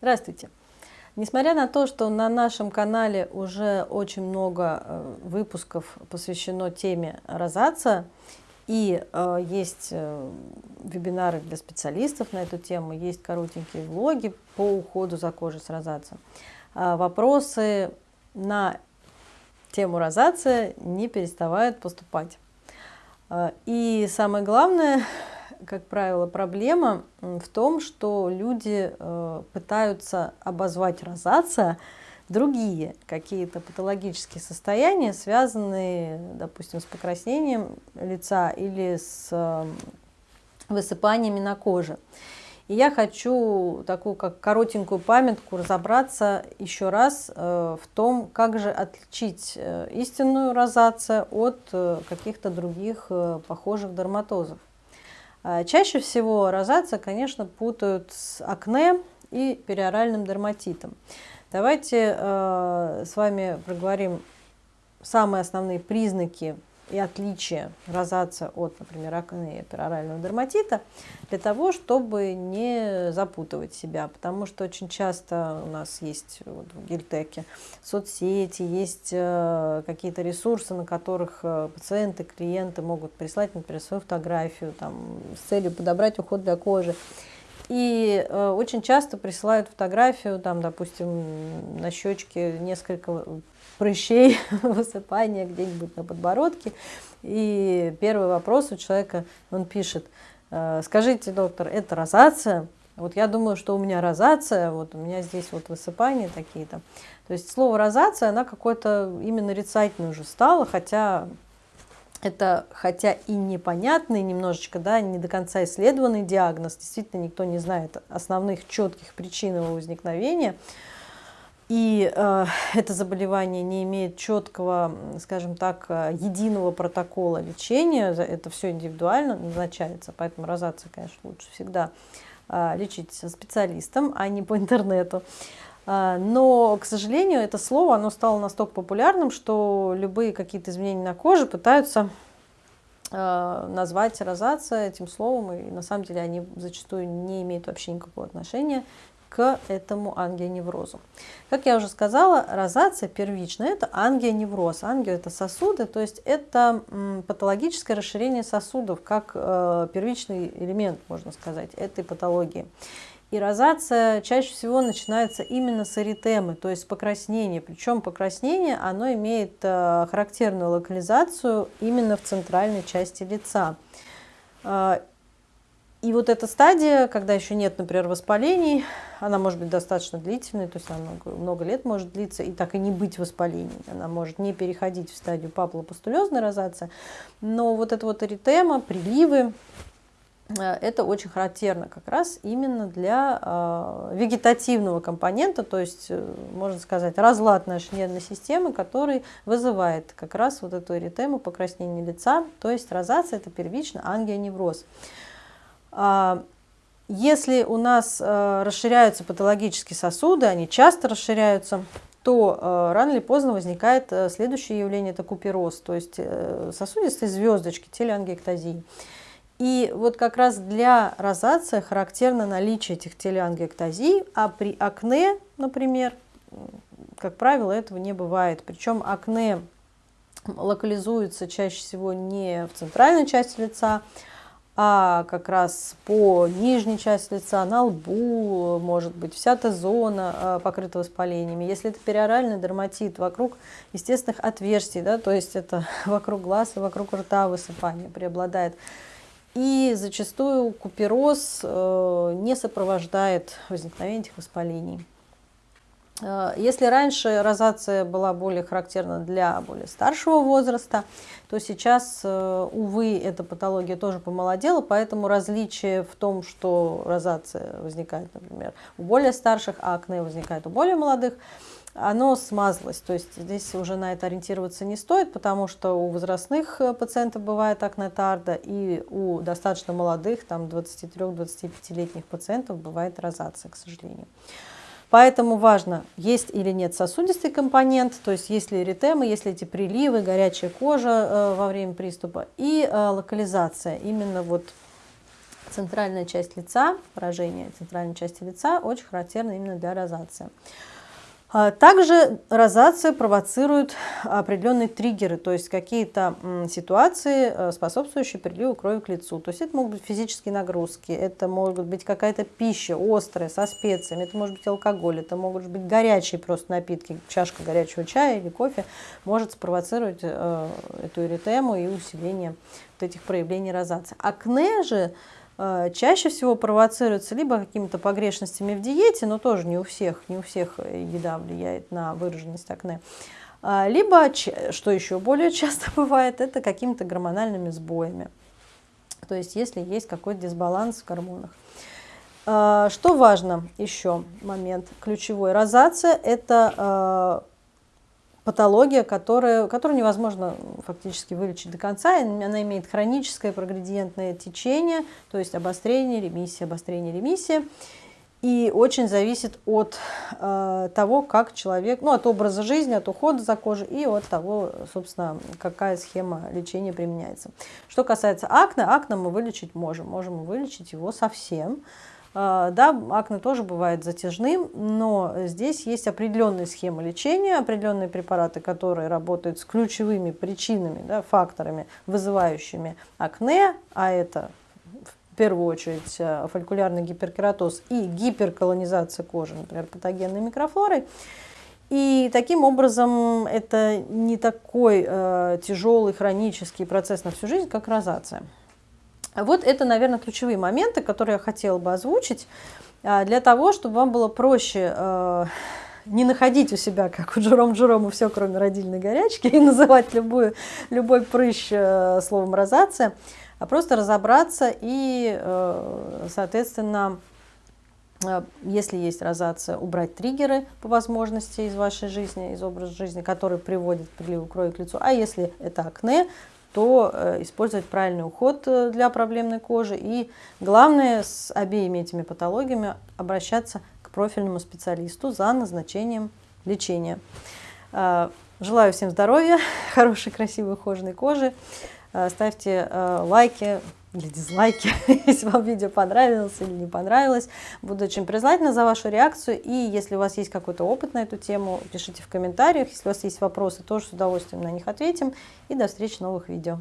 Здравствуйте! Несмотря на то, что на нашем канале уже очень много э, выпусков посвящено теме розация, и э, есть э, вебинары для специалистов на эту тему, есть коротенькие влоги по уходу за кожей с розацией, э, вопросы на тему розация не переставают поступать. Э, и самое главное, как правило, проблема в том, что люди э, пытаются обозвать розация другие какие-то патологические состояния, связанные, допустим, с покраснением лица или с э, высыпаниями на коже. И я хочу такую как коротенькую памятку разобраться еще раз э, в том, как же отличить э, истинную розацию от каких-то других похожих дерматозов. А, чаще всего розация, конечно, путают с акне и периоральным дерматитом. Давайте э, с вами проговорим самые основные признаки и отличия розация от, например, акне и перорального дерматита, для того, чтобы не запутывать себя, потому что очень часто у нас есть вот, в Гильтеке соцсети, есть э, какие-то ресурсы, на которых э, пациенты, клиенты могут прислать, например, свою фотографию там, с целью подобрать уход для кожи. И э, очень часто присылают фотографию, там, допустим, на щечке несколько прыщей, высыпания где-нибудь на подбородке. И первый вопрос у человека, он пишет, «Э, скажите, доктор, это розация? Вот я думаю, что у меня розация, вот у меня здесь вот высыпания такие-то. То есть слово розация, она какое-то именно нарицательное уже стало, хотя это, хотя и непонятный немножечко, да, не до конца исследованный диагноз, действительно никто не знает основных четких причин его возникновения, и э, это заболевание не имеет четкого, скажем так, э, единого протокола лечения, это все индивидуально назначается, поэтому розация, конечно, лучше всегда э, лечить специалистом, а не по интернету. Э, но, к сожалению, это слово оно стало настолько популярным, что любые какие-то изменения на коже пытаются э, назвать розация этим словом, и на самом деле они зачастую не имеют вообще никакого отношения к этому ангионеврозу. Как я уже сказала, розация первичная – это ангионевроз. Ангио – это сосуды, то есть это патологическое расширение сосудов, как э, первичный элемент, можно сказать, этой патологии. И розация чаще всего начинается именно с эритемы, то есть покраснения. Причем покраснение оно имеет э, характерную локализацию именно в центральной части лица. И вот эта стадия, когда еще нет, например, воспалений, она может быть достаточно длительной, то есть она много, много лет может длиться и так и не быть воспалений. Она может не переходить в стадию папулопустулезной розации, но вот эта вот эритема, приливы, э, это очень характерно как раз именно для э, вегетативного компонента, то есть, э, можно сказать, разлад нашей нервной системы, который вызывает как раз вот эту эритему, покраснение лица, то есть розация – это первично ангионевроз. А, если у нас э, расширяются патологические сосуды, они часто расширяются, то э, рано или поздно возникает э, следующее явление, это купероз, то есть сосудистые звездочки, телеангиэктазии. И вот как раз для розации характерно наличие этих телеангиэктазий, а при акне, например, как правило, этого не бывает. Причем акне локализуется чаще всего не в центральной части лица, а как раз по нижней части лица, на лбу, может быть, вся эта зона а, покрыта воспалениями. Если это периоральный дерматит, вокруг естественных отверстий, да, то есть это вокруг глаз и вокруг рта высыпание преобладает. И зачастую купероз э, не сопровождает возникновение этих воспалений. Э, если раньше розация была более характерна для более старшего возраста, то сейчас, э, увы, эта патология тоже помолодела, поэтому различие в том, что розация возникает, например, у более старших, а акне возникает у более молодых, оно смазалось. То есть здесь уже на это ориентироваться не стоит, потому что у возрастных э, пациентов бывает акне тарда, и у достаточно молодых, там 23-25-летних пациентов бывает розация, к сожалению. Поэтому важно, есть или нет сосудистый компонент, то есть есть ли эритемы, есть ли эти приливы, горячая кожа э, во время приступа и э, локализация именно вот центральная часть лица, поражение центральной части лица очень характерно именно для розации. А также розация провоцирует определенные триггеры, то есть какие-то ситуации, э, способствующие приливу крови к лицу. То есть это могут быть физические нагрузки, это может быть какая-то пища острая, со специями, это может быть алкоголь, это могут быть горячие просто напитки, чашка горячего чая или кофе может спровоцировать э, эту эритему и усиление вот этих проявлений розации. Акне же чаще всего провоцируется либо какими-то погрешностями в диете, но тоже не у всех, не у всех еда влияет на выраженность акне, а, либо, что еще более часто бывает, это какими-то гормональными сбоями. То есть если есть какой-то дисбаланс в гормонах. А, что важно еще момент ключевой? Розация – это э, патология, которая, которую невозможно фактически вылечить до конца. Она имеет хроническое прогредиентное течение, то есть обострение, ремиссия, обострение, ремиссия. И очень зависит от э, того, как человек, ну, от образа жизни, от ухода за кожей и от того, собственно, какая схема лечения применяется. Что касается акне, акне мы вылечить можем. Можем вылечить его совсем. А, да, акне тоже бывает затяжным, но здесь есть определенные схемы лечения, определенные препараты, которые работают с ключевыми причинами, да, факторами, вызывающими акне, а это в первую очередь э, фолликулярный гиперкератоз и гиперколонизация кожи, например, патогенной микрофлорой. И таким образом это не такой э, тяжелый хронический процесс на всю жизнь, как розация. Вот это, наверное, ключевые моменты, которые я хотела бы озвучить, а, для того, чтобы вам было проще э, не находить у себя, как у Джером Джерома, все, кроме родильной горячки, и называть любую, любой прыщ э, словом розация, а просто разобраться и, э, соответственно, если есть розация, убрать триггеры по возможности из вашей жизни, из образа жизни, который приводит к приливу крови к лицу. А если это акне, то э, использовать правильный уход э, для проблемной кожи. И главное с обеими этими патологиями обращаться к профильному специалисту за назначением лечения. Э, желаю всем здоровья, хорошей, красивой, ухоженной кожи. Ставьте лайки, или дизлайки, если вам видео понравилось или не понравилось. Буду очень признательна за вашу реакцию. И если у вас есть какой-то опыт на эту тему, пишите в комментариях. Если у вас есть вопросы, тоже с удовольствием на них ответим. И до встречи в новых видео.